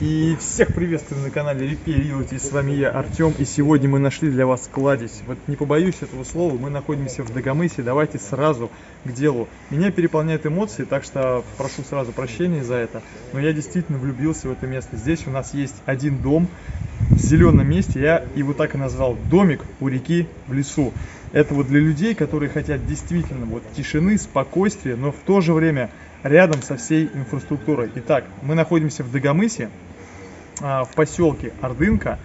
И всех приветствую на канале Repair Realty, с вами я, Артем, и сегодня мы нашли для вас кладезь. Вот не побоюсь этого слова, мы находимся в Дагомысе, давайте сразу к делу. Меня переполняют эмоции, так что прошу сразу прощения за это, но я действительно влюбился в это место. Здесь у нас есть один дом в зеленом месте, я его так и назвал, домик у реки в лесу. Это вот для людей, которые хотят действительно вот тишины, спокойствия, но в то же время рядом со всей инфраструктурой. Итак, мы находимся в Дагомысе, в поселке Ордынка.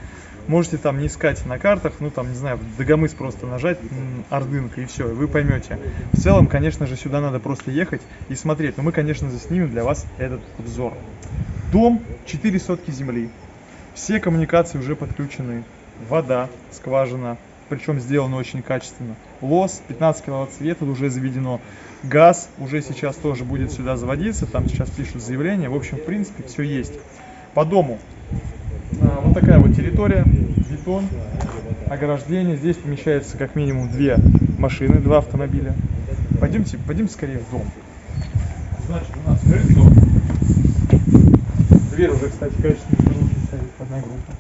Можете там не искать на картах, ну там, не знаю, Дагомыс просто нажать Ордынка и все, и вы поймете. В целом, конечно же, сюда надо просто ехать и смотреть, но мы, конечно, заснимем для вас этот обзор. Дом, 4 сотки земли, все коммуникации уже подключены, вода, скважина, причем сделано очень качественно. Лос, 15 киловатт света уже заведено. Газ уже сейчас тоже будет сюда заводиться, там сейчас пишут заявление. В общем, в принципе, все есть. По дому а, вот такая вот территория, бетон, ограждение. Здесь помещается как минимум две машины, два автомобиля. Пойдемте, пойдемте скорее в дом. Значит, у нас крыльцо. Дверь уже, кстати, качественная, стоит одна группа.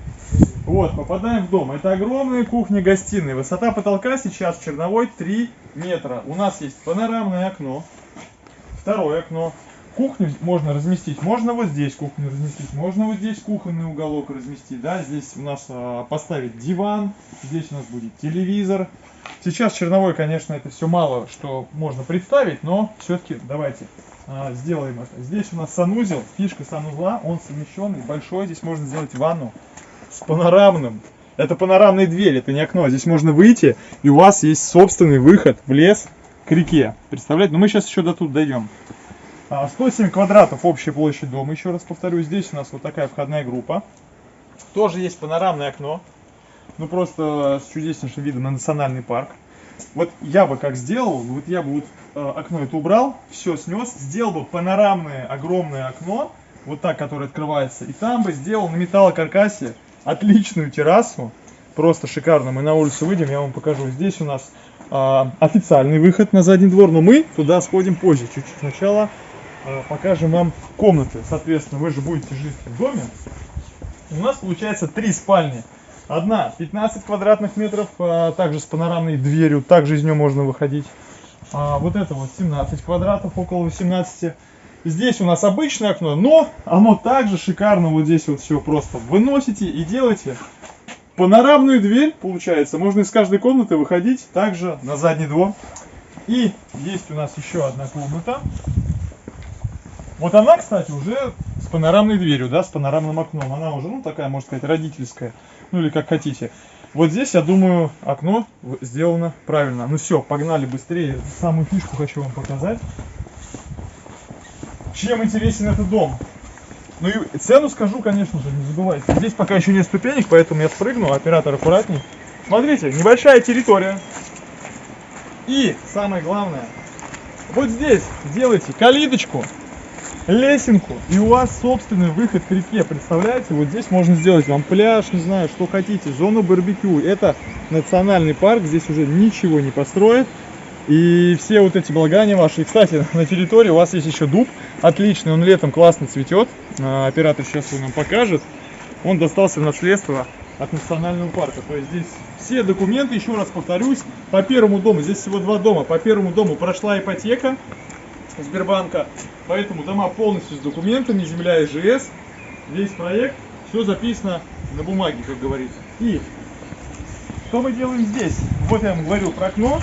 Вот, попадаем в дом. Это огромная кухня-гостиная. Высота потолка сейчас черновой 3 метра. У нас есть панорамное окно. Второе окно. Кухню можно разместить. Можно вот здесь кухню разместить. Можно вот здесь кухонный уголок разместить. Да, здесь у нас а, поставить диван. Здесь у нас будет телевизор. Сейчас черновой, конечно, это все мало, что можно представить, но все-таки давайте а, сделаем это. Здесь у нас санузел, фишка санузла, он совмещенный, большой. Здесь можно сделать ванну с панорамным. Это панорамная дверь, это не окно. Здесь можно выйти, и у вас есть собственный выход в лес к реке. Представляете? Но мы сейчас еще до тут дойдем. 107 а, квадратов общая площадь дома, еще раз повторю. Здесь у нас вот такая входная группа. Тоже есть панорамное окно. Ну просто с чудеснейшим видом на национальный парк. Вот я бы как сделал, вот я бы вот э, окно это убрал, все снес, сделал бы панорамное огромное окно, вот так, которое открывается, и там бы сделал на металлокаркасе отличную террасу, просто шикарно. Мы на улицу выйдем, я вам покажу. Здесь у нас а, официальный выход на задний двор, но мы туда сходим позже. Чуть-чуть сначала покажем вам комнаты. Соответственно, вы же будете жить в доме. У нас получается три спальни. Одна 15 квадратных метров, а, также с панорамной дверью, также из нее можно выходить. А, вот это вот 17 квадратов, около 18 Здесь у нас обычное окно, но оно также шикарно вот здесь вот все просто выносите и делаете панорамную дверь, получается. Можно из каждой комнаты выходить также на задний двор. И есть у нас еще одна комната. Вот она, кстати, уже с панорамной дверью, да, с панорамным окном. Она уже, ну, такая, можно сказать, родительская. Ну, или как хотите. Вот здесь, я думаю, окно сделано правильно. Ну все, погнали быстрее. Самую фишку хочу вам показать. Чем интересен этот дом? Ну и цену скажу, конечно же, не забывайте. Здесь пока еще нет ступенек, поэтому я спрыгну, оператор аккуратней. Смотрите, небольшая территория. И самое главное, вот здесь делайте калиточку, лесенку, и у вас собственный выход к реке. Представляете, вот здесь можно сделать вам пляж, не знаю, что хотите, зону барбекю. Это национальный парк, здесь уже ничего не построят. И все вот эти благания ваши. Кстати, на территории у вас есть еще дуб. Отличный, он летом классно цветет. А, оператор сейчас его нам покажет. Он достался наследство от национального парка. То есть здесь все документы, еще раз повторюсь, по первому дому, здесь всего два дома, по первому дому прошла ипотека Сбербанка, поэтому дома полностью с документами, земля ИЖС, весь проект, все записано на бумаге, как говорится. И что мы делаем здесь? Вот я вам говорю про окно,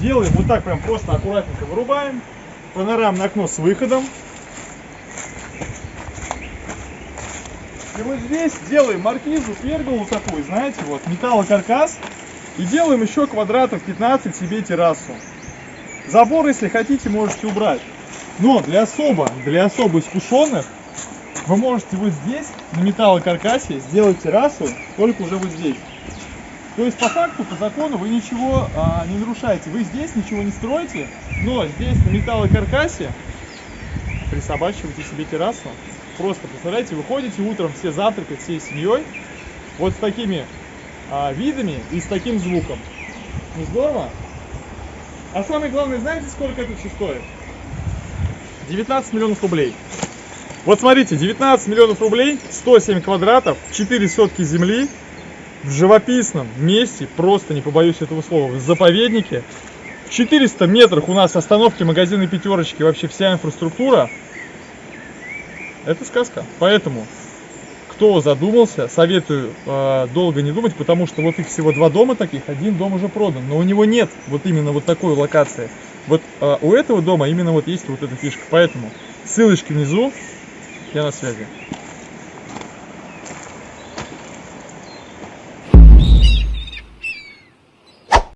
делаем вот так прям просто аккуратненько вырубаем. Панорамное окно с выходом. И вот здесь делаем маркизу, перголу такую, знаете, вот, металлокаркас. И делаем еще квадратов 15 себе террасу. Забор, если хотите, можете убрать. Но для особо, для особо искушенных, вы можете вот здесь, на металлокаркасе, сделать террасу, только уже вот здесь. То есть по факту, по закону вы ничего а, не нарушаете. Вы здесь ничего не строите, но здесь на металлокаркасе присобачиваете себе террасу. Просто, представляете, выходите утром все завтракать всей семьей, вот с такими а, видами и с таким звуком. Не здорово? А самое главное, знаете, сколько это все стоит? 19 миллионов рублей. Вот смотрите, 19 миллионов рублей, 107 квадратов, 4 сотки земли в живописном месте, просто не побоюсь этого слова, в заповеднике. В 400 метрах у нас остановки, магазины, пятерочки, вообще вся инфраструктура. Это сказка. Поэтому, кто задумался, советую э, долго не думать, потому что вот их всего два дома таких, один дом уже продан, но у него нет вот именно вот такой локации. Вот э, у этого дома именно вот есть вот эта фишка. Поэтому ссылочки внизу, я на связи.